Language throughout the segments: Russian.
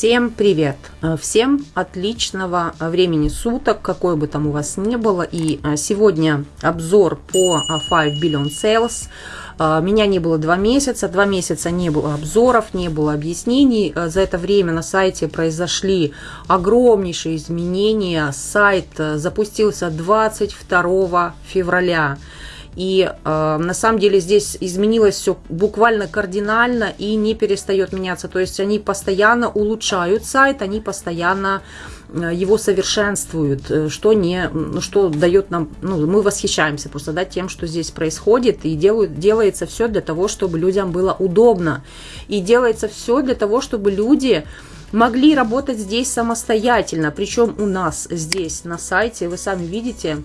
Всем привет! Всем отличного времени суток, какой бы там у вас ни было. И а, сегодня обзор по 5 Billion Sales. Меня не было два месяца, два месяца не было обзоров, не было объяснений. За это время на сайте произошли огромнейшие изменения. Сайт запустился 22 февраля. И э, на самом деле здесь изменилось все буквально кардинально и не перестает меняться. То есть они постоянно улучшают сайт, они постоянно э, его совершенствуют, э, что, не, что дает нам, ну, мы восхищаемся просто да, тем, что здесь происходит, и делают, делается все для того, чтобы людям было удобно, и делается все для того, чтобы люди могли работать здесь самостоятельно, причем у нас здесь на сайте, вы сами видите,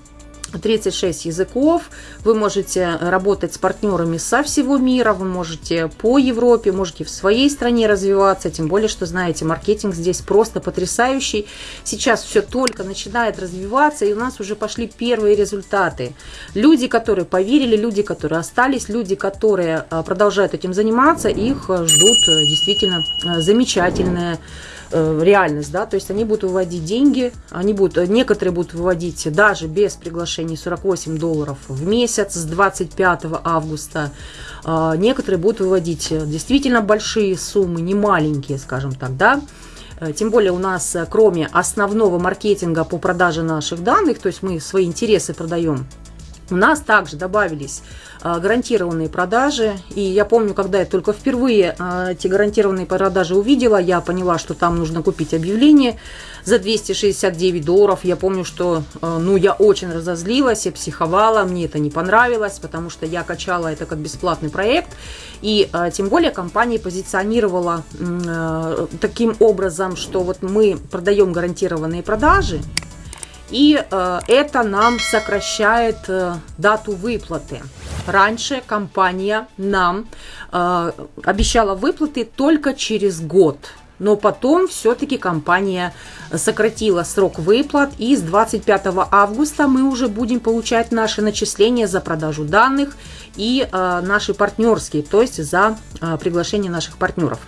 36 языков, вы можете работать с партнерами со всего мира, вы можете по Европе, можете в своей стране развиваться, тем более, что, знаете, маркетинг здесь просто потрясающий. Сейчас все только начинает развиваться, и у нас уже пошли первые результаты. Люди, которые поверили, люди, которые остались, люди, которые а, продолжают этим заниматься, их ждут э, действительно э, замечательные реальность, да, то есть они будут выводить деньги, они будут, некоторые будут выводить даже без приглашений 48 долларов в месяц с 25 августа, а, некоторые будут выводить действительно большие суммы, не маленькие, скажем так, да, э, тем более у нас, э, кроме основного маркетинга по продаже наших данных, то есть мы свои интересы продаем, у нас также добавились а, гарантированные продажи. И я помню, когда я только впервые а, эти гарантированные продажи увидела, я поняла, что там нужно купить объявление за 269 долларов. Я помню, что а, ну, я очень разозлилась, я психовала, мне это не понравилось, потому что я качала это как бесплатный проект. И тем более компания позиционировала таким образом, что вот мы продаем гарантированные продажи, и э, это нам сокращает э, дату выплаты. Раньше компания нам э, обещала выплаты только через год. Но потом все-таки компания сократила срок выплат, и с 25 августа мы уже будем получать наши начисления за продажу данных и э, наши партнерские, то есть за э, приглашение наших партнеров.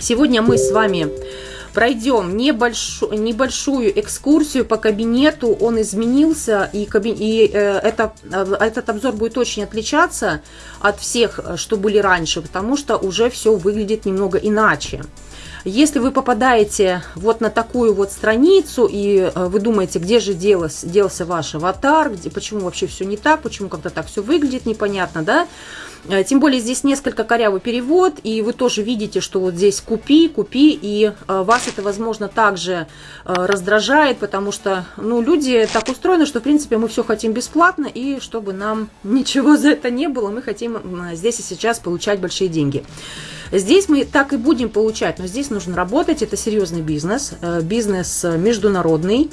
Сегодня мы с вами пройдем небольшую, небольшую экскурсию по кабинету. Он изменился, и, каби... и э, это, э, этот обзор будет очень отличаться от всех, что были раньше, потому что уже все выглядит немного иначе. Если вы попадаете вот на такую вот страницу, и э, вы думаете, где же делось, делся ваш аватар, где, почему вообще все не так, почему как-то так все выглядит непонятно, да, тем более здесь несколько корявый перевод, и вы тоже видите, что вот здесь купи, купи, и э, вас это, возможно, также э, раздражает, потому что, ну, люди так устроены, что, в принципе, мы все хотим бесплатно, и чтобы нам ничего за это не было, мы хотим здесь и сейчас получать большие деньги. Здесь мы так и будем получать, но здесь нужно работать, это серьезный бизнес, бизнес международный,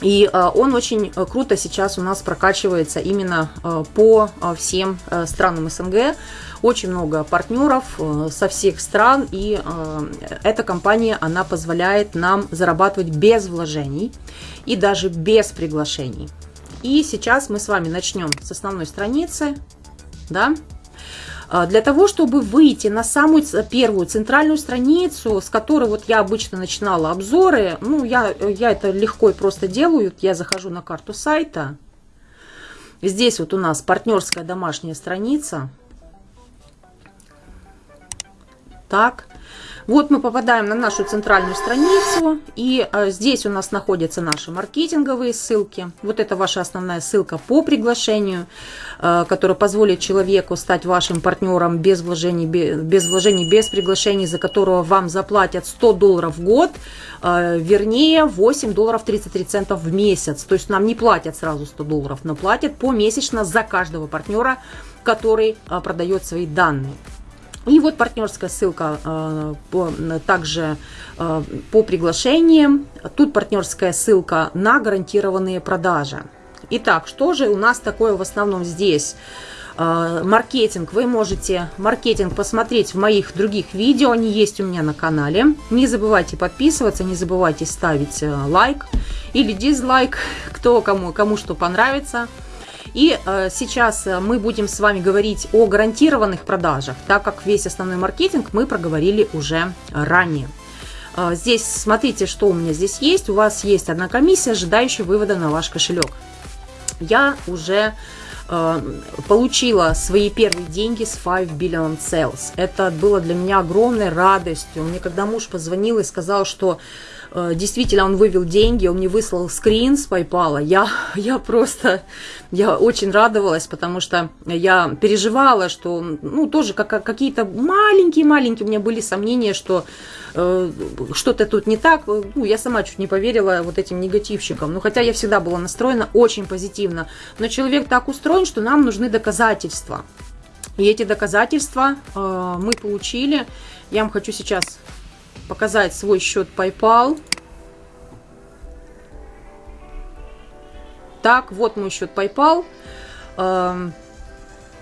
и э, он очень э, круто сейчас у нас прокачивается именно э, по всем странам СНГ. Очень много партнеров со всех стран, и эта компания, она позволяет нам зарабатывать без вложений и даже без приглашений. И сейчас мы с вами начнем с основной страницы, да, для того, чтобы выйти на самую первую центральную страницу, с которой вот я обычно начинала обзоры, ну, я, я это легко и просто делаю, я захожу на карту сайта, здесь вот у нас партнерская домашняя страница, так, вот мы попадаем на нашу центральную страницу, и э, здесь у нас находятся наши маркетинговые ссылки. Вот это ваша основная ссылка по приглашению, э, которая позволит человеку стать вашим партнером без вложений, без вложений, без приглашений, за которого вам заплатят 100 долларов в год, э, вернее 8 долларов 33 центов в месяц. То есть нам не платят сразу 100 долларов, но платят помесячно за каждого партнера, который продает свои данные. И вот партнерская ссылка э, по, также э, по приглашениям. Тут партнерская ссылка на гарантированные продажи. Итак, что же у нас такое в основном здесь? Э, маркетинг. Вы можете маркетинг посмотреть в моих других видео. Они есть у меня на канале. Не забывайте подписываться, не забывайте ставить лайк или дизлайк, кто кому, кому что понравится. И э, сейчас э, мы будем с вами говорить о гарантированных продажах, так как весь основной маркетинг мы проговорили уже ранее. Здесь смотрите, что у меня здесь есть. У вас есть одна комиссия, ожидающая вывода на ваш кошелек. Я уже получила свои первые деньги с 5 Billion Sales. Это было для меня огромной радостью. Мне когда муж позвонил и сказал, что Э, действительно он вывел деньги, он мне выслал скрин с PayPal. Я, я просто, я очень радовалась, потому что я переживала, что, ну, тоже как, какие-то маленькие-маленькие у меня были сомнения, что э, что-то тут не так. Ну, я сама чуть не поверила вот этим негативщикам. Ну, хотя я всегда была настроена очень позитивно. Но человек так устроен, что нам нужны доказательства. И эти доказательства э, мы получили. Я вам хочу сейчас показать свой счет PayPal. Так, вот мой счет PayPal.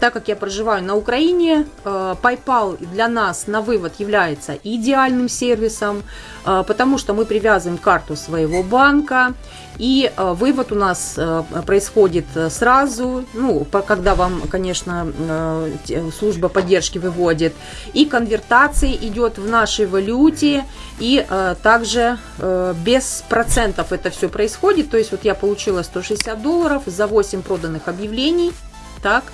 Так как я проживаю на Украине, э, PayPal для нас на вывод является идеальным сервисом, э, потому что мы привязываем карту своего банка, и э, вывод у нас происходит сразу, ну, когда вам, конечно, служба поддержки выводит, и конвертация идет в нашей валюте, и также без процентов это все происходит, то есть вот я получила 160 долларов за 8 проданных объявлений, так,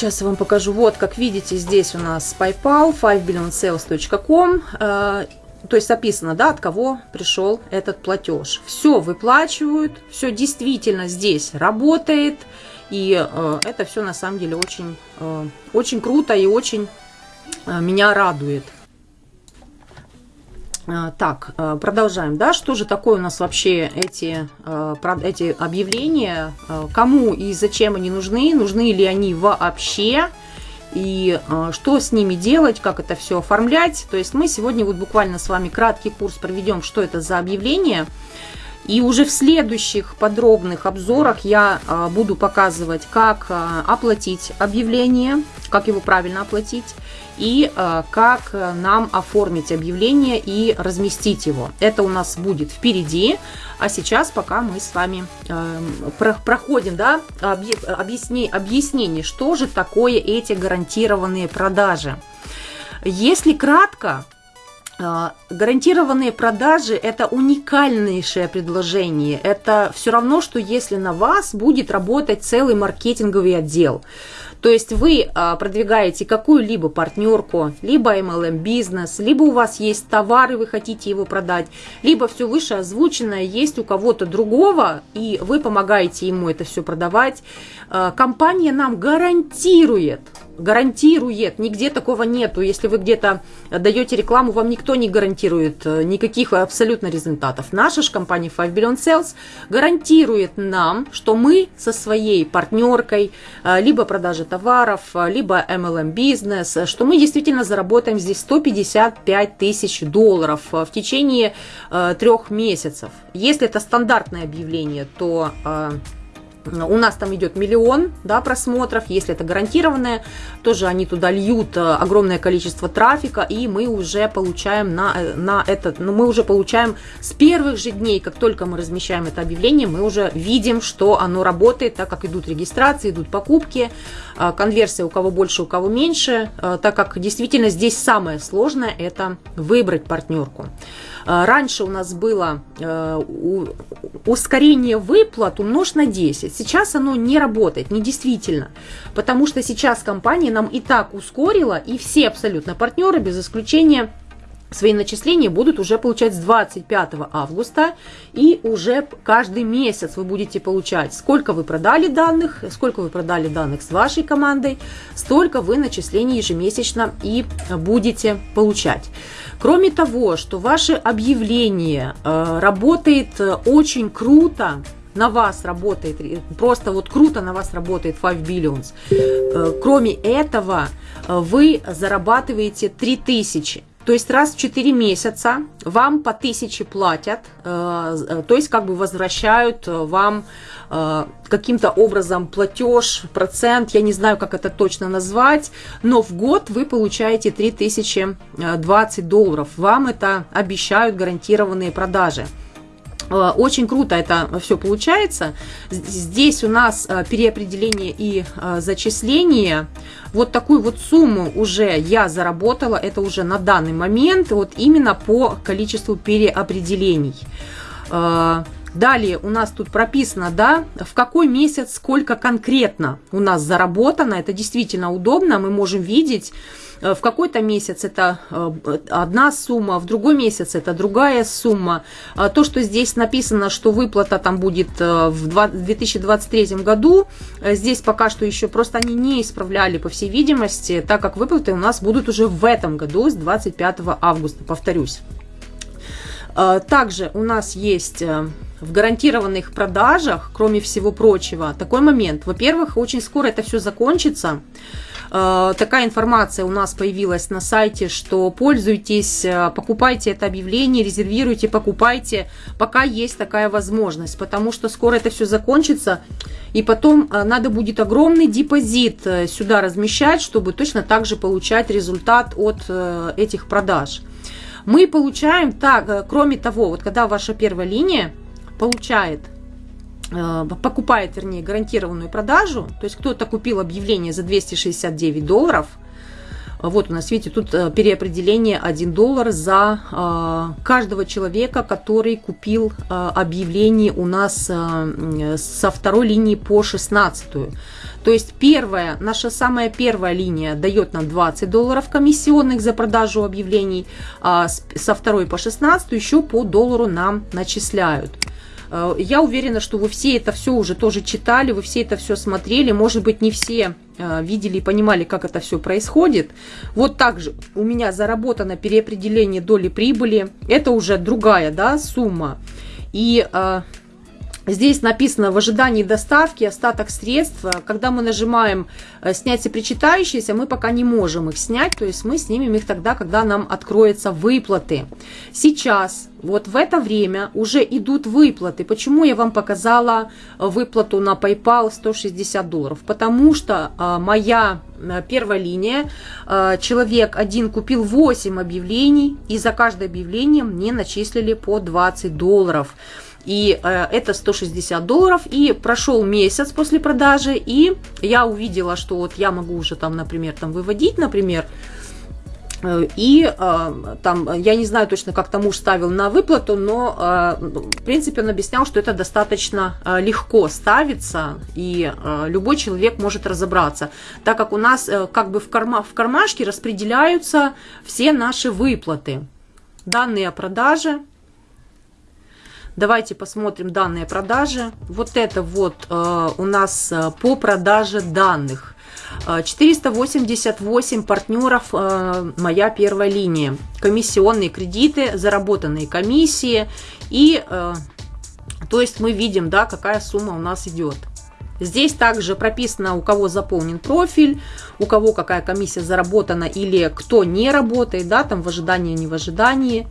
Сейчас я вам покажу. Вот, как видите, здесь у нас PayPal, 5billionsales.com. Э, то есть описано, да, от кого пришел этот платеж. Все выплачивают, все действительно здесь работает. И э, это все на самом деле очень, э, очень круто и очень э, меня радует. А, так, а, продолжаем, да, что же такое у нас вообще эти, а, эти объявления, кому и зачем они нужны, нужны ли они вообще, и что с ними делать, как это все оформлять. То есть мы сегодня вот буквально с вами краткий курс проведем, что это за объявление, и уже в следующих подробных обзорах я буду показывать, как оплатить объявление, как его правильно оплатить, и э, как нам оформить объявление и разместить его. Это у нас будет впереди, а сейчас пока мы с вами проходим да, объяснение, что же такое эти гарантированные продажи. Если кратко, Гарантированные продажи – это уникальнейшее предложение. Это все равно, что если на вас будет работать целый маркетинговый отдел. То есть вы а, продвигаете какую-либо партнерку, либо MLM бизнес, либо у вас есть товар и вы хотите его продать, либо все выше озвученное есть у кого-то другого, и вы помогаете ему это все продавать. А, компания нам гарантирует, гарантирует, нигде такого нету. Если вы где-то даете рекламу, вам никто не гарантирует э, никаких абсолютно результатов. Наша же компания 5 Billion Sales гарантирует нам, что мы со своей партнеркой, э, либо продажи товаров, э, либо MLM бизнес, что мы действительно заработаем здесь 155 тысяч долларов в течение трех месяцев. Если это стандартное объявление, то у нас там идет миллион да, просмотров, если это гарантированное, тоже они туда льют э, огромное количество трафика, и мы уже получаем на, э, на этот, ну, мы уже получаем с первых же дней, как только мы размещаем это объявление, мы уже видим, что оно работает, так как идут регистрации, идут покупки, э, конверсия у кого больше, у кого меньше, так как действительно здесь самое сложное это выбрать партнерку. Раньше у нас было ускорение выплат умножь на 10. Сейчас оно не работает, не действительно. Потому что сейчас компания нам и так ускорила, и все абсолютно партнеры, без исключения, свои начисления будут уже получать с 25 августа и уже каждый месяц вы будете получать, сколько вы продали данных, сколько вы продали данных с вашей командой, столько вы начислений ежемесячно и будете получать. Кроме того, что ваше объявление э, работает э, очень круто, на вас работает, просто вот круто на вас работает 5 Billions. Э, кроме этого, вы зарабатываете 3000. То есть раз в 4 месяца вам по 1000 платят, то есть как бы возвращают вам Э, каким-то образом платеж, процент, я не знаю, как это точно назвать, но в год вы получаете 3020 долларов. Вам это обещают гарантированные продажи. Э, очень круто это все получается. Здесь у нас э, переопределение и э, зачисление. Вот такую вот сумму уже я заработала. Это уже на данный момент вот именно по количеству переопределений. Далее у нас тут прописано, да, в какой месяц сколько конкретно у нас заработано. Это действительно удобно. Мы можем видеть Э, в какой-то месяц это э, одна сумма, в другой месяц это другая сумма. А то, что здесь написано, что выплата там будет э, в 2023 году, здесь пока что еще просто они не исправляли, по всей видимости, так как выплаты у нас будут уже в этом году, с 25 августа, повторюсь. Также у нас есть в гарантированных продажах, кроме всего прочего, такой момент. Во-первых, очень скоро это все закончится. Э, такая информация у нас появилась на сайте, что пользуйтесь, э, покупайте это объявление, резервируйте, покупайте, пока есть такая возможность, потому что скоро это все закончится, и потом э, надо будет огромный депозит сюда размещать, чтобы точно так же получать результат от этих продаж. Мы получаем так, кроме того, вот когда ваша первая линия получает Э, покупает, вернее, гарантированную продажу, то есть кто-то купил объявление за 269 долларов, вот у нас, видите, тут э, переопределение 1 доллар за э, каждого человека, который купил объявление у нас со второй линии по 16. То есть первая, наша самая первая линия дает нам 20 долларов комиссионных за продажу объявлений, а со второй по 16 еще по доллару нам начисляют. Э, я уверена, что вы все это все уже тоже читали, вы все это все смотрели. Может быть, не все э, видели и понимали, как это все происходит. Вот также у меня заработано переопределение доли прибыли. Это уже другая да, сумма. И э, Здесь написано в ожидании доставки остаток средств. Когда мы нажимаем э, снять все мы пока не можем их снять. То есть мы снимем их тогда, когда нам откроются выплаты. Сейчас, вот в это время уже идут выплаты. Почему я вам показала выплату на PayPal 160 долларов? Потому что а, моя э, первая линия, э, человек один купил 8 объявлений, и за каждое объявление мне начислили по 20 долларов. И э, это 160 долларов. И прошел месяц после продажи, и я увидела, что вот я могу уже там, например, там выводить, например, э, и э, там, я не знаю точно, как там муж ставил на выплату, но, э, в принципе, он объяснял, что это достаточно легко ставится, и любой человек может разобраться, так как у нас как бы в, карма, в кармашке распределяются все наши выплаты. Данные о продаже, Давайте посмотрим данные продажи. Вот это вот э, у нас э, по продаже данных. 488 э, партнеров, моя первая линия. Комиссионные кредиты, заработанные комиссии. И, то есть мы видим, да, какая сумма у нас идет. Здесь также прописано, у кого заполнен профиль, у кого какая комиссия заработана или кто не работает, да, там в ожидании, не в ожидании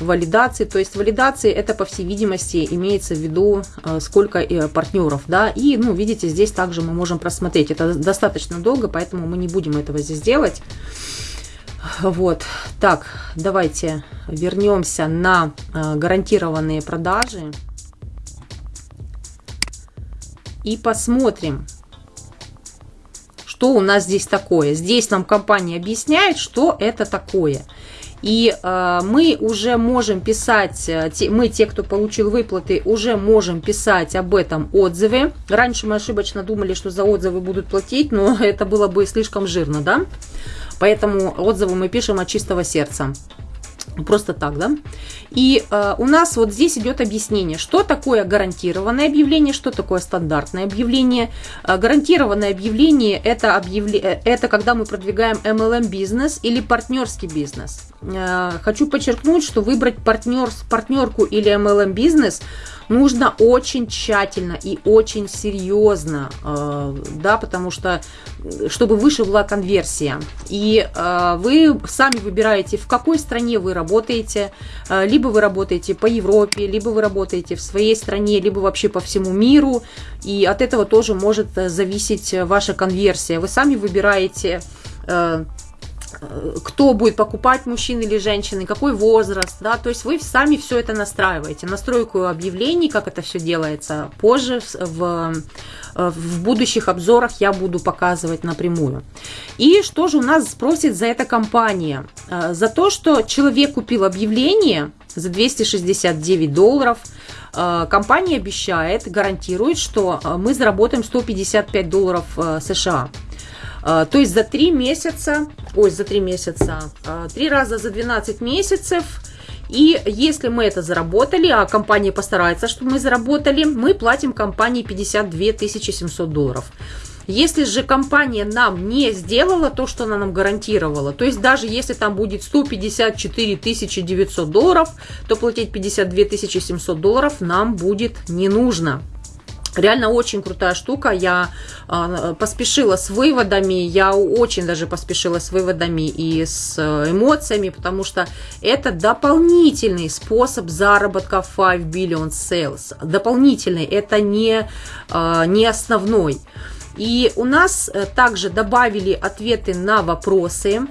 валидации. То есть валидации это, по всей видимости, имеется в виду, э, сколько э, партнеров. Да? И, ну, видите, здесь также мы можем просмотреть. Это достаточно долго, поэтому мы не будем этого здесь делать. Вот, так, давайте вернемся на э, гарантированные продажи и посмотрим, что у нас здесь такое. Здесь нам компания объясняет, что это такое. И э, мы уже можем писать, э, те, мы, те, кто получил выплаты, уже можем писать об этом отзывы. Раньше мы ошибочно думали, что за отзывы будут платить, но это было бы слишком жирно, да? Поэтому отзывы мы пишем от чистого сердца. Просто так, да? И э, у нас вот здесь идет объяснение, что такое гарантированное объявление, что такое стандартное объявление. Э, гарантированное объявление это, объявле... Э, это когда мы продвигаем MLM бизнес или партнерский бизнес. Э, хочу подчеркнуть, что выбрать партнер, партнерку или MLM бизнес нужно очень тщательно и очень серьезно, э, да, потому что, чтобы выше была конверсия. И э, вы сами выбираете, в какой стране вы работаете, э, либо вы работаете по Европе, либо вы работаете в своей стране, либо вообще по всему миру, и от этого тоже может зависеть ваша конверсия. Вы сами выбираете кто будет покупать, мужчины или женщины, какой возраст, да, то есть вы сами все это настраиваете. Настройку объявлений, как это все делается, позже в, в будущих обзорах я буду показывать напрямую. И что же у нас спросит за это компания? Э, за то, что человек купил объявление за 269 долларов, э, компания обещает, гарантирует, что э, мы заработаем 155 долларов США. А, то есть за 3 месяца, ой, за 3 месяца, 3 а, раза за 12 месяцев. И если мы это заработали, а компания постарается, чтобы мы заработали, мы платим компании 52 700 долларов. Если же компания нам не сделала то, что она нам гарантировала, то есть даже если там будет 154 900 долларов, то платить 52 700 долларов нам будет не нужно. Реально очень крутая штука. Я э, поспешила с выводами. Я очень даже поспешила с выводами и с э, эмоциями, потому что это дополнительный способ заработка 5 billion sales. Дополнительный. Это не, э, не основной. И у нас э, также добавили ответы на вопросы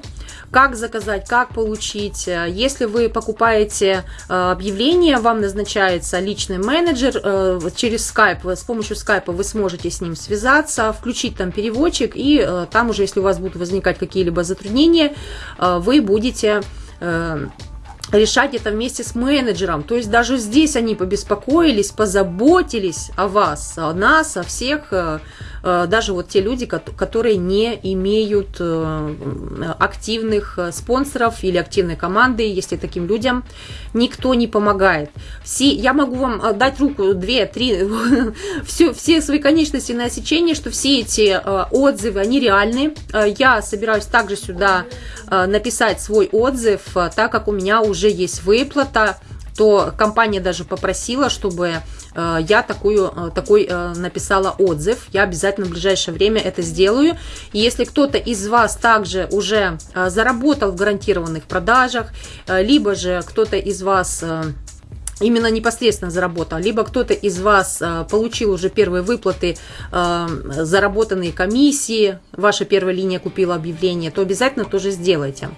как заказать, как получить. Если вы покупаете э, объявление, вам назначается личный менеджер э, через Skype, с помощью Skype вы сможете с ним связаться, включить там переводчик, и э, там уже, если у вас будут возникать какие-либо затруднения, вы будете решать это вместе с менеджером. То есть даже здесь они побеспокоились, позаботились о вас, о нас, о всех Э, даже вот те люди, которые не имеют э, активных э, спонсоров или активной команды, если таким людям никто не помогает. Все, я могу вам дать руку, две, три, все, все свои конечности на сечение, что все эти отзывы, они реальны. Я собираюсь также сюда написать свой отзыв, так как у меня уже есть выплата, то компания даже попросила, чтобы Э, я такую, э, такой э, написала отзыв. Я обязательно в ближайшее время это сделаю. И если кто-то из вас также уже заработал в гарантированных продажах, либо же кто-то из вас именно непосредственно заработал, либо кто-то из вас получил уже первые выплаты, заработанные комиссии, ваша первая линия купила объявление, то обязательно тоже сделайте.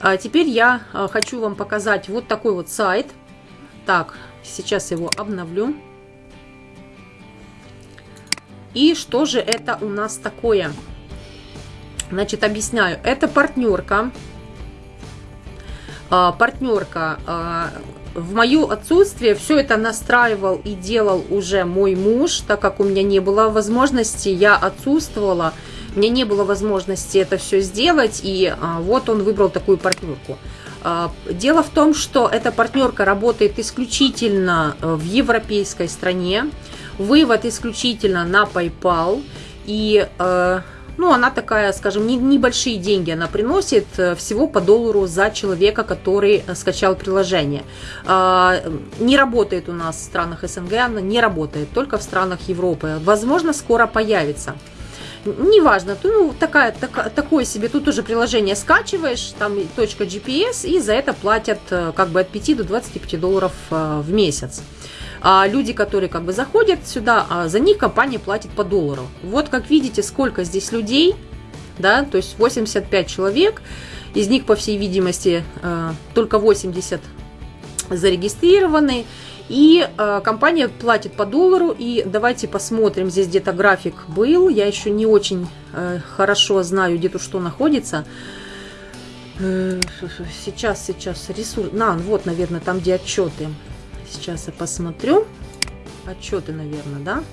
А теперь я хочу вам показать вот такой вот сайт. Так, сейчас его обновлю. И что же это у нас такое? Значит, объясняю. Это партнерка. А, партнерка. А, в мое отсутствие все это настраивал и делал уже мой муж, так как у меня не было возможности, я отсутствовала, мне не было возможности это все сделать, и а, вот он выбрал такую партнерку. Дело в том, что эта партнерка работает исключительно в европейской стране, Вывод исключительно на PayPal. И э, ну, она такая, скажем, не, небольшие деньги она приносит, э, всего по доллару за человека, который скачал приложение. А, не работает у нас в странах СНГ, она не работает, только в странах Европы. Возможно, скоро появится. Неважно, ну, такая, так, такое себе, тут уже приложение скачиваешь, там точка GPS, и за это платят э, как бы от 5 до 25 долларов в месяц а люди, которые как бы заходят сюда, а за них компания платит по доллару. Вот как видите, сколько здесь людей, да, то есть 85 человек, из них, по всей видимости, э, только 80 зарегистрированы, и э, компания платит по доллару, и давайте посмотрим, здесь где-то график был, я еще не очень э, хорошо знаю, где тут что находится, Сейчас, сейчас, ресурс. На, вот, наверное, там, где отчеты. Сейчас я посмотрю. Отчеты, наверное, да?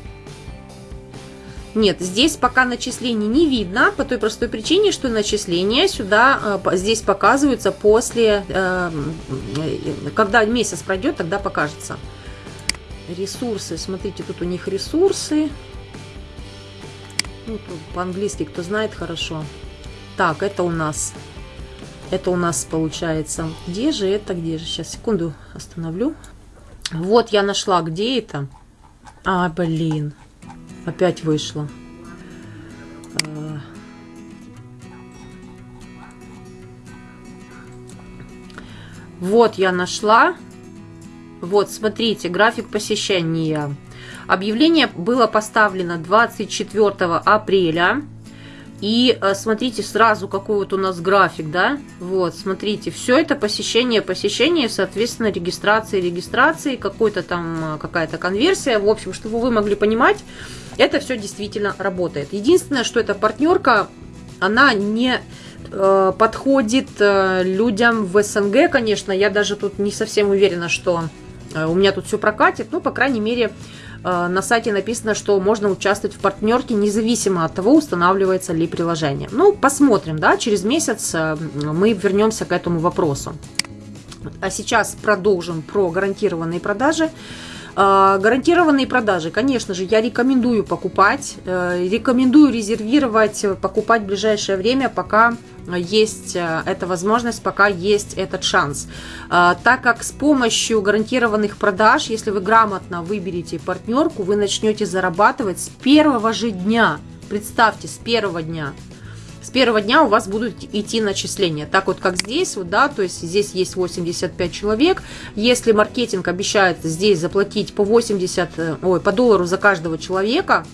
Нет, здесь пока начислений не видно, по той простой причине, что начисления сюда, э, здесь показываются после, э, когда месяц пройдет, тогда покажется. Ресурсы, смотрите, тут у них ресурсы. Ну, по-английски, кто знает, хорошо. Так, это у нас, это у нас получается, где же это, где же, сейчас, секунду, остановлю. Вот я нашла, где это. А, блин. Опять вышло. А. Вот я нашла. Вот, смотрите, график посещения. Объявление было поставлено 24 апреля. И э, смотрите сразу, какой вот у нас график, да? Вот, смотрите, все это посещение, посещение, соответственно, регистрации, регистрации, какой-то там, э, какая-то конверсия. В общем, чтобы вы могли понимать, это все действительно работает. Единственное, что эта партнерка, она не э, подходит э, людям в СНГ, конечно. Я даже тут не совсем уверена, что э, у меня тут все прокатит. Ну, по крайней мере, на сайте написано, что можно участвовать в партнерке независимо от того, устанавливается ли приложение. Ну, посмотрим, да, через месяц э, мы вернемся к этому вопросу. А сейчас продолжим про гарантированные продажи. Э, гарантированные продажи, конечно же, я рекомендую покупать, рекомендую резервировать, покупать в ближайшее время, пока есть э, эта возможность, пока есть этот шанс. Э, так как с помощью гарантированных продаж, если вы грамотно выберете партнерку, вы начнете зарабатывать с первого же дня. Представьте, с первого дня. С первого дня у вас будут идти начисления. Так вот, как здесь, вот, да, то есть здесь есть 85 человек. Если маркетинг обещает здесь заплатить по 80, э, ой, по доллару за каждого человека,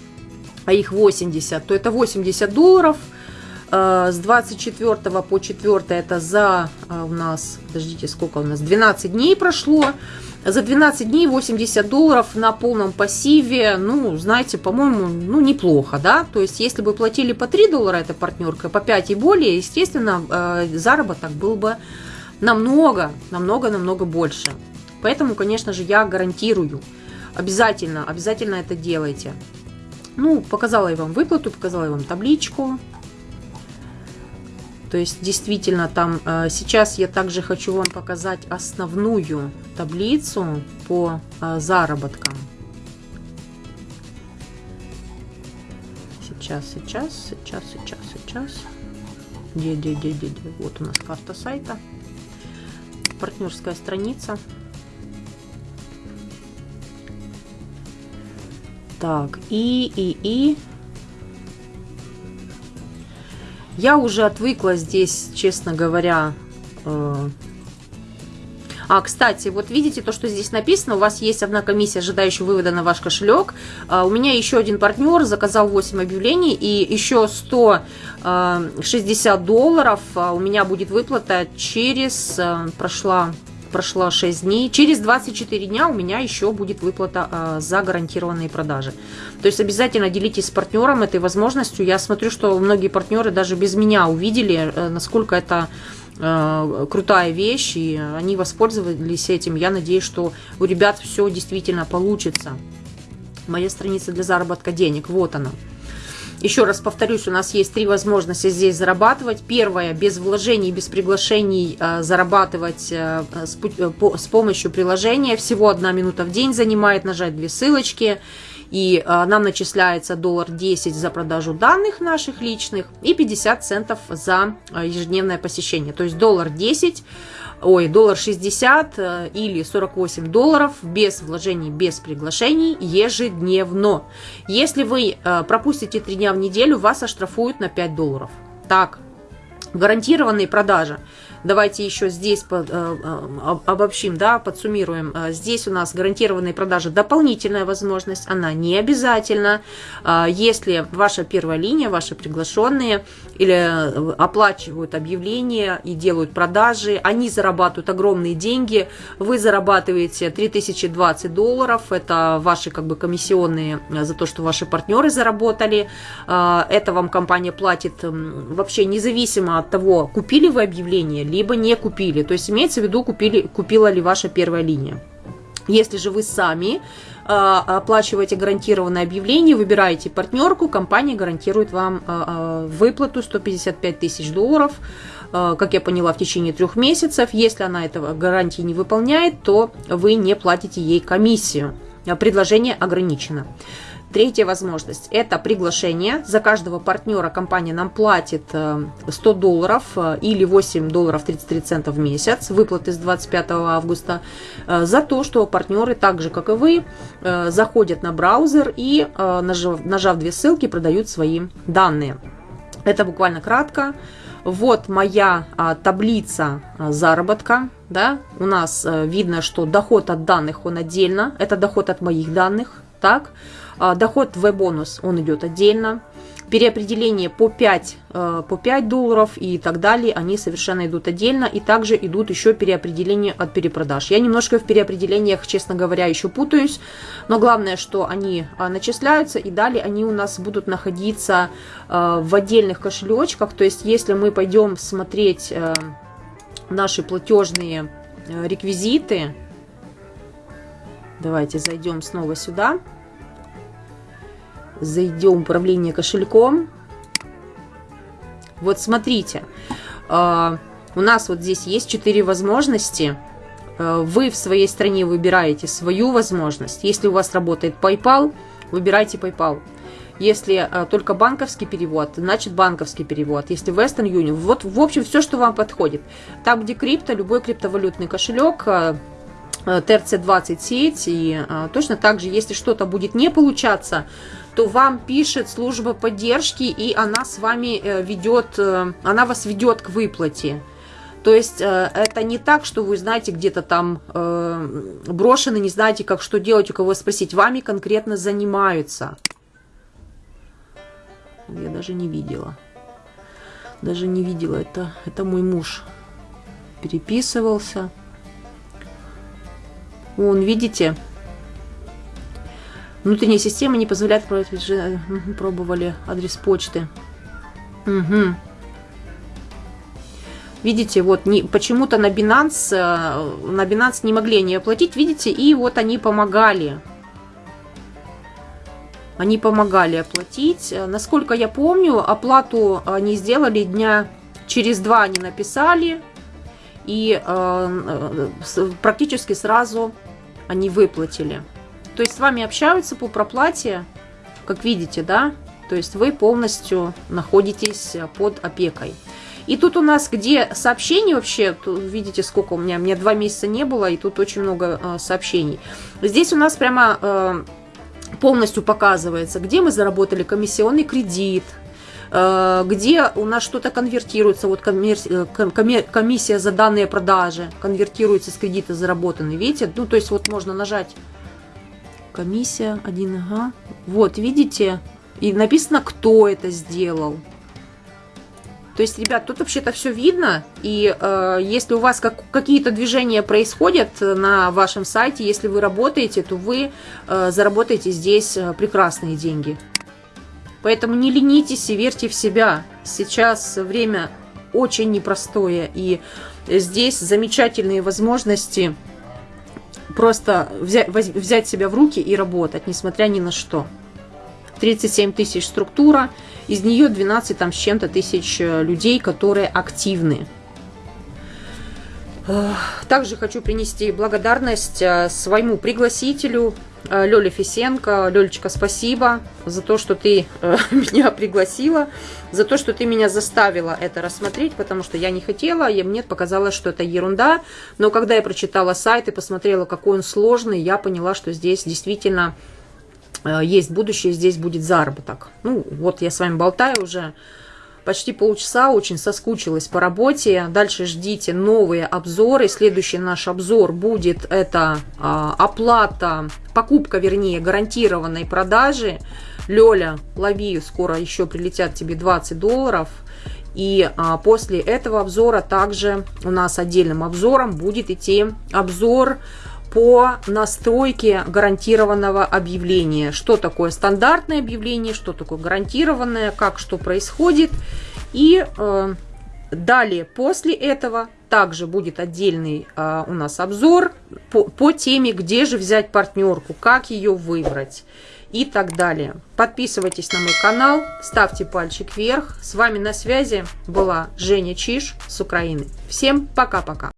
а их 80, то это 80 долларов – Э, с 24 по 4 это за э, у нас, подождите, сколько у нас, 12 дней прошло. За 12 дней 80 долларов на полном пассиве, ну, знаете, по-моему, ну, неплохо, да? То есть, если бы платили по 3 доллара эта партнерка, по 5 и более, естественно, э, заработок был бы намного, намного, намного больше. Поэтому, конечно же, я гарантирую, обязательно, обязательно это делайте. Ну, показала я вам выплату, показала я вам табличку, то есть действительно там э, сейчас я также хочу вам показать основную таблицу по э, заработкам. Сейчас, сейчас, сейчас, сейчас, сейчас. Где, где, где, где, где? Вот у нас карта сайта. Партнерская страница. Так, и, и, и я уже отвыкла здесь, честно говоря. Э, а, кстати, вот видите то, что здесь написано, у вас есть одна комиссия, ожидающая вывода на ваш кошелек. А, у меня еще один партнер заказал 8 объявлений, и еще 160 э, долларов а, у меня будет выплата через, э, прошла прошло 6 дней. Через 24 дня у меня еще будет выплата э, за гарантированные продажи. То есть обязательно делитесь с партнером этой возможностью. Я смотрю, что многие партнеры даже без меня увидели, э, насколько это э, крутая вещь, и они воспользовались этим. Я надеюсь, что у ребят все действительно получится. Моя страница для заработка денег, вот она. Еще раз повторюсь, у нас есть три возможности здесь зарабатывать. Первая, без вложений, без приглашений э, зарабатывать э, э, с помощью приложения. Всего одна минута в день занимает, нажать две ссылочки. И э, нам начисляется доллар 10 за продажу данных наших личных и 50 центов за э, ежедневное посещение. То есть доллар 10 ой, доллар 60 э, или 48 долларов без вложений, без приглашений ежедневно. Если вы э, пропустите 3 дня в неделю, вас оштрафуют на 5 долларов. Так, гарантированные продажи – Давайте еще здесь под, э, э, обобщим, да, подсуммируем. Э, здесь у нас гарантированные продажи дополнительная возможность, она не обязательна. Если ваша первая линия, ваши приглашенные или оплачивают объявления и делают продажи, они зарабатывают огромные деньги, вы зарабатываете 3020 долларов, это ваши как бы комиссионные за то, что ваши партнеры заработали, это вам компания платит вообще независимо от того, купили вы объявление, либо не купили. То есть имеется в виду, купили, купила ли ваша первая линия. Если же вы сами э, оплачиваете гарантированное объявление, выбираете партнерку, компания гарантирует вам э, выплату 155 тысяч долларов, как я поняла, в течение трех месяцев. Если она этого гарантии не выполняет, то вы не платите ей комиссию. Предложение ограничено. Третья возможность – это приглашение. За каждого партнера компания нам платит 100 э, долларов э, или 8 долларов 33 цента в месяц, выплаты с 25 августа, э, за то, что партнеры, так же как и вы, заходят на браузер и, нажав, нажав две ссылки, продают свои данные. Это буквально кратко. Вот моя а, таблица а, заработка. Да? У нас а, видно, что доход от данных, он отдельно. Это доход от моих данных так. А, доход В-бонус, он идет отдельно. Переопределение по 5, э, по 5 долларов и так далее, они совершенно идут отдельно, и также идут еще переопределения от перепродаж. Я немножко в переопределениях, честно говоря, еще путаюсь, но главное, что они а, начисляются, и далее они у нас будут находиться э, в отдельных кошелечках, то есть если мы пойдем смотреть э, наши платежные реквизиты, давайте зайдем снова сюда, зайдем в управление кошельком. Вот смотрите, а, у нас вот здесь есть 4 возможности. А, вы в своей стране выбираете свою возможность. Если у вас работает PayPal, выбирайте PayPal. Если а, только банковский перевод, значит банковский перевод. Если Western Union, вот в общем все, что вам подходит. Там, где крипто, любой криптовалютный кошелек, TRC20 сеть, и точно так же, если что-то будет не получаться, то вам пишет служба поддержки, и она с вами э, ведет, э, она вас ведет к выплате. То есть э, это не так, что вы знаете где-то там брошены, не знаете, как что делать, у кого спросить. Вами конкретно занимаются. Я даже не видела. Даже не видела. Это, это мой муж переписывался. Вон, видите, Внутренняя система не позволяет пробовать, пробовали адрес почты. Угу. Видите, вот почему-то на Binance, э, на Binance не могли они оплатить, видите, и вот они помогали. Они помогали оплатить. Насколько я помню, оплату они сделали дня через два они написали. И э, э практически сразу они выплатили. То есть с вами общаются по проплате, как видите, да? То есть вы полностью находитесь под опекой. И тут у нас, где сообщений вообще, тут видите, сколько у меня, у меня два месяца не было, и тут очень много э, сообщений. Здесь у нас прямо э, полностью показывается, где мы заработали комиссионный кредит, э, где у нас что-то конвертируется, вот э, комиссия за данные продажи конвертируется с кредита заработанный, видите? Ну, то есть вот можно нажать комиссия 1 ага. Вот, видите? И написано, кто это сделал. То есть, ребят, тут вообще-то все видно, и э, если у вас как, какие-то движения происходят на вашем сайте, если вы работаете, то вы э, заработаете здесь э, прекрасные деньги. Поэтому не ленитесь и верьте в себя. Сейчас время очень непростое, и здесь замечательные возможности просто взять, взять себя в руки и работать, несмотря ни на что. 37 тысяч структура, из нее 12 там с чем-то тысяч э, людей, которые активны. Также хочу принести благодарность э, своему пригласителю Лёля Фисенко. Лёлечка, спасибо за то, что ты э, меня пригласила, за то, что ты меня заставила это рассмотреть, потому что я не хотела, и мне показалось, что это ерунда. Но когда я прочитала сайт и посмотрела, какой он сложный, я поняла, что здесь действительно э, есть будущее, здесь будет заработок. Ну, вот я с вами болтаю уже почти полчаса, очень соскучилась по работе. Дальше ждите новые обзоры. Следующий наш обзор будет это а, оплата, покупка, вернее, гарантированной продажи. Лёля, лови, скоро еще прилетят тебе 20 долларов. И а, после этого обзора также у нас отдельным обзором будет идти обзор по настройке гарантированного объявления. Что такое стандартное объявление, что такое гарантированное, как что происходит. И э, далее после этого также будет отдельный э, у нас обзор по, по теме, где же взять партнерку, как ее выбрать и так далее. Подписывайтесь на мой канал, ставьте пальчик вверх. С вами на связи была Женя Чиш с Украины. Всем пока-пока.